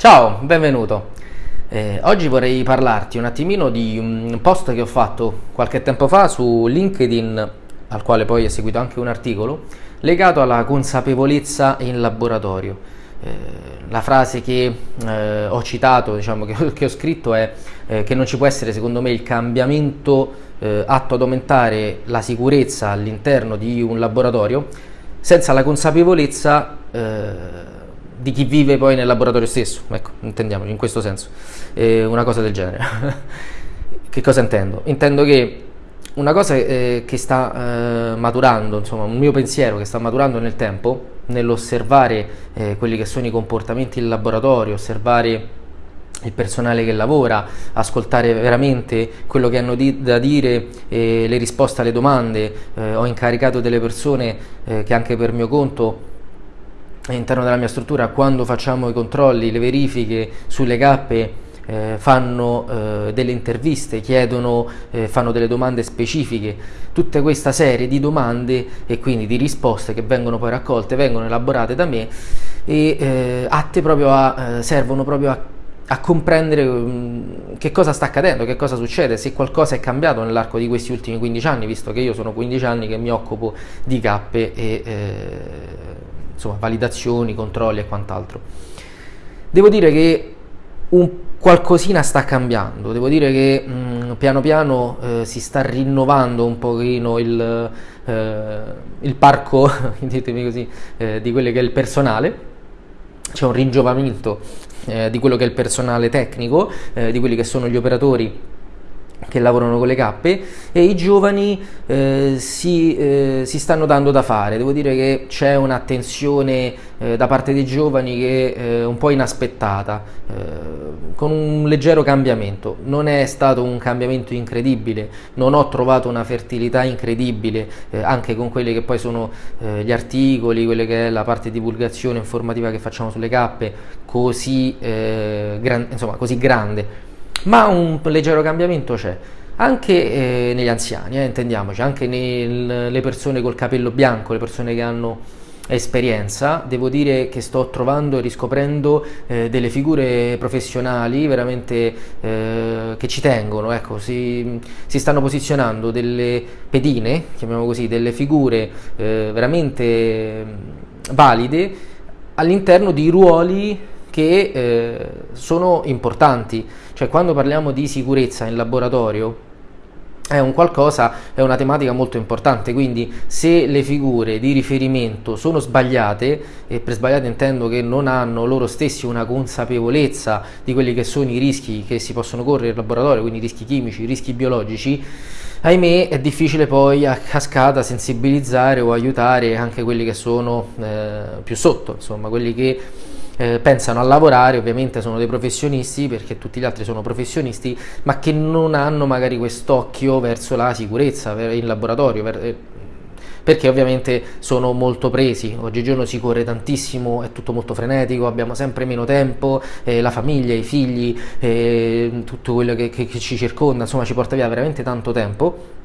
Ciao, benvenuto. Eh, oggi vorrei parlarti un attimino di un post che ho fatto qualche tempo fa su LinkedIn, al quale poi è seguito anche un articolo, legato alla consapevolezza in laboratorio. Eh, la frase che eh, ho citato, diciamo che, che ho scritto è eh, che non ci può essere secondo me il cambiamento eh, atto ad aumentare la sicurezza all'interno di un laboratorio senza la consapevolezza eh, di chi vive poi nel laboratorio stesso, ecco, intendiamoci in questo senso, eh, una cosa del genere. che cosa intendo? Intendo che una cosa eh, che sta eh, maturando, insomma, un mio pensiero che sta maturando nel tempo, nell'osservare eh, quelli che sono i comportamenti del laboratorio, osservare il personale che lavora, ascoltare veramente quello che hanno di da dire, eh, le risposte alle domande. Eh, ho incaricato delle persone eh, che anche per mio conto all'interno della mia struttura quando facciamo i controlli, le verifiche sulle cappe eh, fanno eh, delle interviste, chiedono, eh, fanno delle domande specifiche, tutta questa serie di domande e quindi di risposte che vengono poi raccolte, vengono elaborate da me e eh, atte proprio a, eh, servono proprio a a comprendere um, che cosa sta accadendo, che cosa succede, se qualcosa è cambiato nell'arco di questi ultimi 15 anni, visto che io sono 15 anni che mi occupo di cappe e eh, insomma, validazioni, controlli e quant'altro. Devo dire che un qualcosina sta cambiando, devo dire che mh, mm, piano piano eh, si sta rinnovando un pochino il, eh, il parco, ditemi così, eh, di quello che è il personale, c'è un ringiovamento eh, di quello che è il personale tecnico, eh, di quelli che sono gli operatori che lavorano con le cappe e i giovani eh, si, eh, si, stanno dando da fare. Devo dire che c'è un'attenzione eh, da parte dei giovani che è eh, un po' inaspettata, eh, con un leggero cambiamento. Non è stato un cambiamento incredibile, non ho trovato una fertilità incredibile eh, anche con quelli che poi sono gli articoli, quelle che è la parte di divulgazione informativa che facciamo sulle cappe, così, gran insomma, così grande ma un leggero cambiamento c'è. Anche eh, negli anziani, eh, intendiamoci, anche nelle persone col capello bianco, le persone che hanno esperienza, devo dire che sto trovando e riscoprendo eh, delle figure professionali veramente eh, che ci tengono, ecco, si, si, stanno posizionando delle pedine, chiamiamo così, delle figure eh, veramente valide all'interno di ruoli che eh, sono importanti, cioè quando parliamo di sicurezza in laboratorio è un qualcosa, è una tematica molto importante, quindi se le figure di riferimento sono sbagliate, e per sbagliate intendo che non hanno loro stessi una consapevolezza di quelli che sono i rischi che si possono correre in laboratorio, quindi rischi chimici, rischi biologici, ahimè è difficile poi a cascata sensibilizzare o aiutare anche quelli che sono eh, più sotto, insomma, quelli che eh, pensano a lavorare, ovviamente sono dei professionisti perché tutti gli altri sono professionisti, ma che non hanno magari quest'occhio verso la sicurezza in laboratorio. Per, eh, perché ovviamente sono molto presi, oggigiorno si corre tantissimo, è tutto molto frenetico, abbiamo sempre meno tempo, eh, la famiglia, i figli, eh, tutto quello che, che, che ci circonda, insomma ci porta via veramente tanto tempo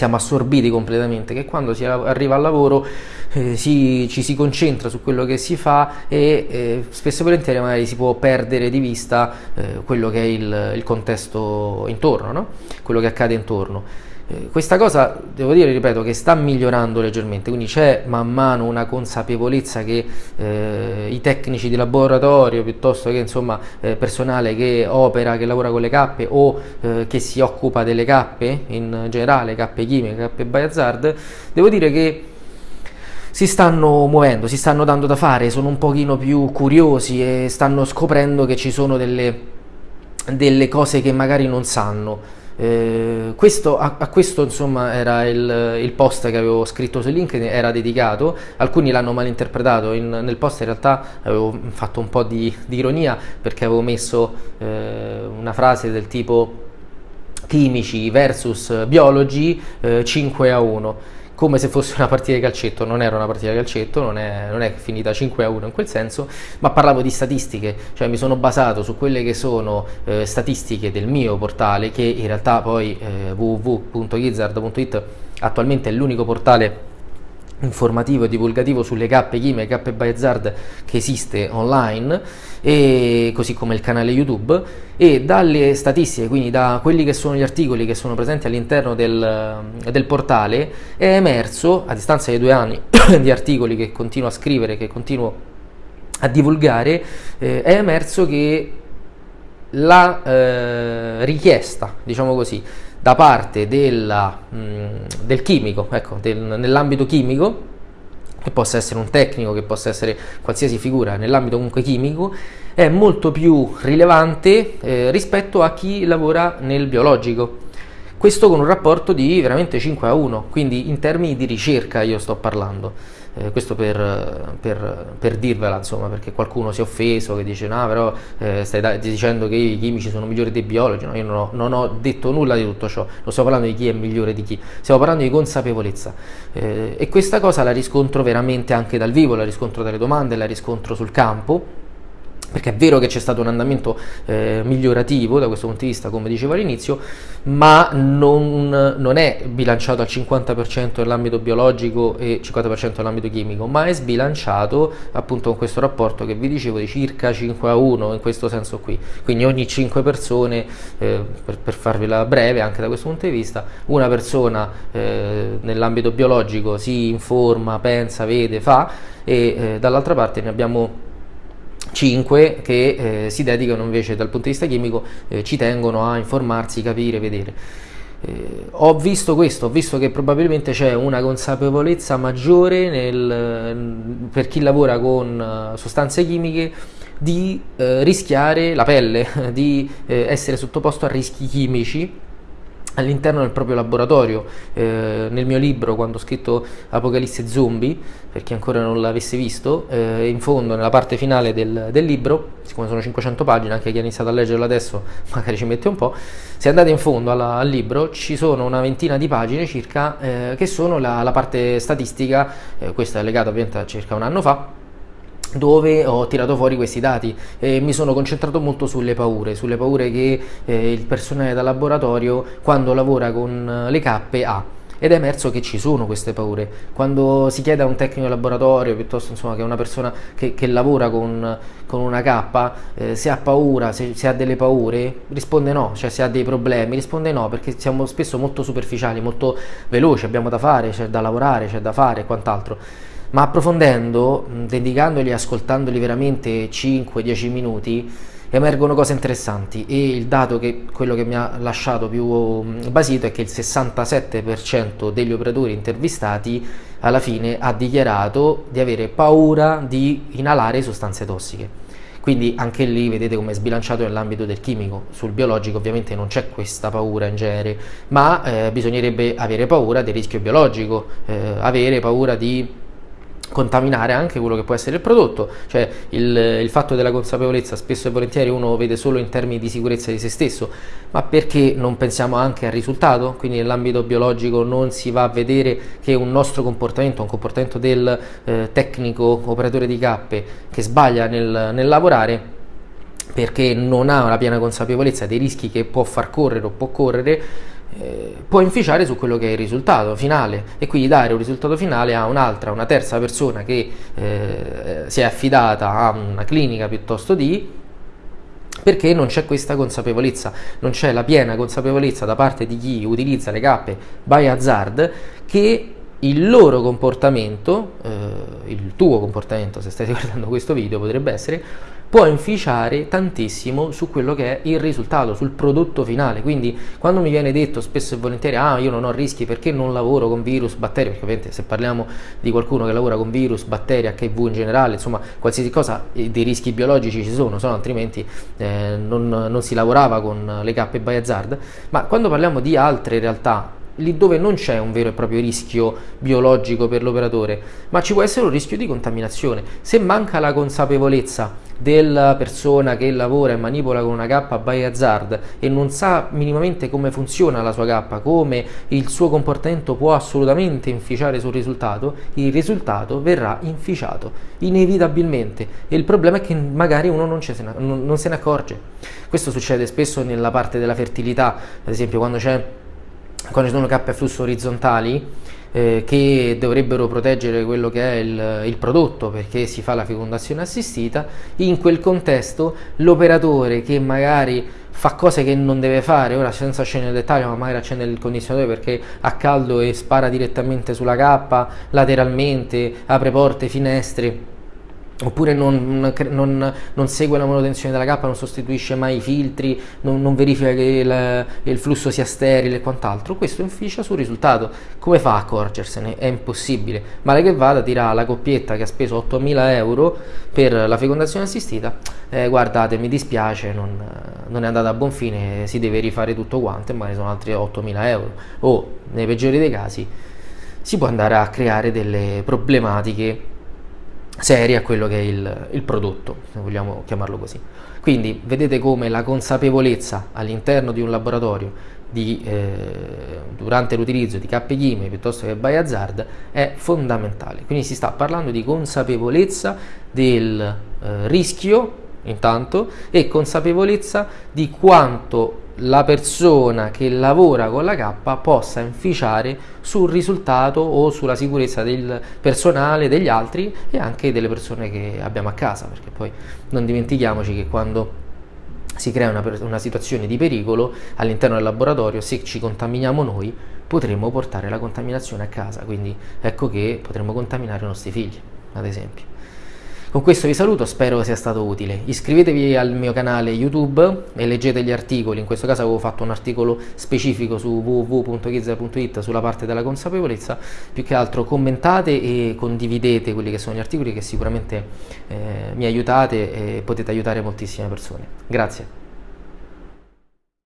siamo assorbiti completamente, che quando si arriva al lavoro eh, si, ci si concentra su quello che si fa e eh, spesso e volentieri magari si può perdere di vista eh, quello che è il, il contesto intorno, no? quello che accade intorno. Eh, questa cosa, devo dire, ripeto, che sta migliorando leggermente, quindi c'è man mano una consapevolezza che eh, i tecnici di laboratorio, piuttosto che insomma eh, personale che opera, che lavora con le cappe o eh, che si occupa delle cappe in generale, cappe chimiche, cappe biohazard, devo dire che si stanno muovendo, si stanno dando da fare, sono un pochino più curiosi e stanno scoprendo che ci sono delle, delle cose che magari non sanno. Eh, questo, a, a, questo insomma era il, il, post che avevo scritto su LinkedIn, era dedicato, alcuni l'hanno malinterpretato, in, nel post in realtà avevo fatto un po' di, di ironia perché avevo messo eh, una frase del tipo chimici versus biologi eh, 5 a 1 come se fosse una partita di calcetto, non era una partita di calcetto, non è, non è, finita 5 a 1 in quel senso, ma parlavo di statistiche, cioè mi sono basato su quelle che sono eh, statistiche del mio portale, che in realtà poi eh, www.gizzard.it attualmente è l'unico portale informativo e divulgativo sulle cappe chimiche, cappe Bayezard che esiste online, e così come il canale YouTube e dalle statistiche, quindi da quelli che sono gli articoli che sono presenti all'interno del, del portale, è emerso, a distanza di due anni di articoli che continuo a scrivere, che continuo a divulgare, eh, è emerso che la eh, richiesta, diciamo così, da parte della, mh, mm, del chimico, ecco, del, nell'ambito chimico, che possa essere un tecnico, che possa essere qualsiasi figura nell'ambito comunque chimico, è molto più rilevante eh, rispetto a chi lavora nel biologico. Questo con un rapporto di veramente 5 a 1, quindi in termini di ricerca io sto parlando eh, questo per, per, per, dirvela insomma perché qualcuno si è offeso che dice no però eh, stai dicendo che i chimici sono migliori dei biologi. No, io non ho, non ho, detto nulla di tutto ciò. Non stiamo parlando di chi è migliore di chi. Stiamo parlando di consapevolezza. Eh, e questa cosa la riscontro veramente anche dal vivo la riscontro dalle domande la riscontro sul campo perché è vero che c'è stato un andamento eh, migliorativo da questo punto di vista, come dicevo all'inizio, ma non, non è bilanciato al 50% nell'ambito biologico e 50% nell'ambito chimico, ma è sbilanciato appunto con questo rapporto che vi dicevo di circa 5 a 1 in questo senso qui. Quindi ogni 5 persone, eh, per, per farvela breve anche da questo punto di vista, una persona eh, nell'ambito biologico si informa, pensa, vede, fa e eh, dall'altra parte ne abbiamo 5 che eh, si dedicano invece dal punto di vista chimico, eh, ci tengono a informarsi, capire, vedere. Eh, ho visto questo, ho visto che probabilmente c'è una consapevolezza maggiore nel, per chi lavora con uh, sostanze chimiche di uh, rischiare la pelle, di uh, essere sottoposto a rischi chimici all'interno del proprio laboratorio. Eh, nel mio libro, quando ho scritto Apocalisse Zombie, per chi ancora non l'avesse visto, eh, in fondo, nella parte finale del, del, libro, siccome sono 500 pagine, anche chi ha iniziato a leggerlo adesso magari ci mette un po', se andate in fondo alla, al libro ci sono una ventina di pagine circa eh, che sono la, la parte statistica, eh, questa è legata ovviamente a circa un anno fa, dove ho tirato fuori questi dati e mi sono concentrato molto sulle paure, sulle paure che eh, il personale da laboratorio quando lavora con le cappe ha. Ed è emerso che ci sono queste paure. Quando si chiede a un tecnico di laboratorio, piuttosto insomma, che a una persona che, che lavora con, con, una K, eh, se ha paura, se, se, ha delle paure, risponde no, cioè se ha dei problemi, risponde no, perché siamo spesso molto superficiali, molto veloci, abbiamo da fare, c'è da lavorare, c'è da fare e quant'altro ma approfondendo, dedicandoli e ascoltandoli veramente 5-10 minuti, emergono cose interessanti e il dato che quello che mi ha lasciato più basito è che il 67% degli operatori intervistati alla fine ha dichiarato di avere paura di inalare sostanze tossiche. Quindi anche lì vedete come è sbilanciato nell'ambito del chimico, sul biologico ovviamente non c'è questa paura in genere, ma eh, bisognerebbe avere paura del rischio biologico, eh, avere paura di contaminare anche quello che può essere il prodotto, cioè il, il, fatto della consapevolezza spesso e volentieri uno vede solo in termini di sicurezza di se stesso, ma perché non pensiamo anche al risultato? Quindi nell'ambito biologico non si va a vedere che un nostro comportamento, un comportamento del eh, tecnico operatore di cappe che sbaglia nel, nel lavorare perché non ha la piena consapevolezza dei rischi che può far correre o può correre eh, può inficiare su quello che è il risultato finale. E quindi dare un risultato finale a un'altra, una terza persona che eh, si è affidata a una clinica piuttosto di perché non c'è questa consapevolezza, non c'è la piena consapevolezza da parte di chi utilizza le cappe by hazard che il loro comportamento, eh, il tuo comportamento se stai guardando questo video potrebbe essere, può inficiare tantissimo su quello che è il risultato, sul prodotto finale. Quindi quando mi viene detto spesso e volentieri ah io non ho rischi perché non lavoro con virus, batteri, perché ovviamente se parliamo di qualcuno che lavora con virus, batteri, HIV in generale, insomma qualsiasi cosa, eh, dei rischi biologici ci sono, sono altrimenti eh, non, non, si lavorava con le cappe by hazard. Ma quando parliamo di altre realtà lì dove non c'è un vero e proprio rischio biologico per l'operatore, ma ci può essere un rischio di contaminazione. Se manca la consapevolezza della persona che lavora e manipola con una K by hazard e non sa minimamente come funziona la sua K, come il suo comportamento può assolutamente inficiare sul risultato, il risultato verrà inficiato inevitabilmente e il problema è che magari uno non, se ne, non se ne accorge. Questo succede spesso nella parte della fertilità, ad esempio quando c'è quando ci sono cappe a flusso orizzontali eh, che dovrebbero proteggere quello che è il, il, prodotto perché si fa la fecondazione assistita, in quel contesto l'operatore che magari fa cose che non deve fare, ora senza scendere nel dettaglio, ma magari accende il condizionatore perché ha caldo e spara direttamente sulla cappa, lateralmente, apre porte, finestre, oppure non, non, non, segue la manutenzione della cappa, non sostituisce mai i filtri, non, non verifica che il, il, flusso sia sterile e quant'altro, questo inficia sul risultato. Come fa a accorgersene? È impossibile. Male che vada dirà alla coppietta che ha speso 8.000 euro per la fecondazione assistita, eh, guardate mi dispiace, non, è andata a buon fine, si deve rifare tutto quanto e magari sono altri 8.000 euro. O nei peggiori dei casi si può andare a creare delle problematiche serie a quello che è il, il prodotto, se vogliamo chiamarlo così. Quindi vedete come la consapevolezza all'interno di un laboratorio di, eh, durante l'utilizzo di KGIME piuttosto che Biohazard è fondamentale. Quindi si sta parlando di consapevolezza del eh, rischio intanto e consapevolezza di quanto la persona che lavora con la K possa inficiare sul risultato o sulla sicurezza del personale, degli altri e anche delle persone che abbiamo a casa, perché poi non dimentichiamoci che quando si crea una, una situazione di pericolo all'interno del laboratorio, se ci contaminiamo noi potremmo portare la contaminazione a casa, quindi ecco che potremmo contaminare i nostri figli, ad esempio. Con questo vi saluto, spero sia stato utile. Iscrivetevi al mio canale YouTube e leggete gli articoli, in questo caso avevo fatto un articolo specifico su www.gizza.it sulla parte della consapevolezza, più che altro commentate e condividete quelli che sono gli articoli che sicuramente eh, mi aiutate e potete aiutare moltissime persone. Grazie.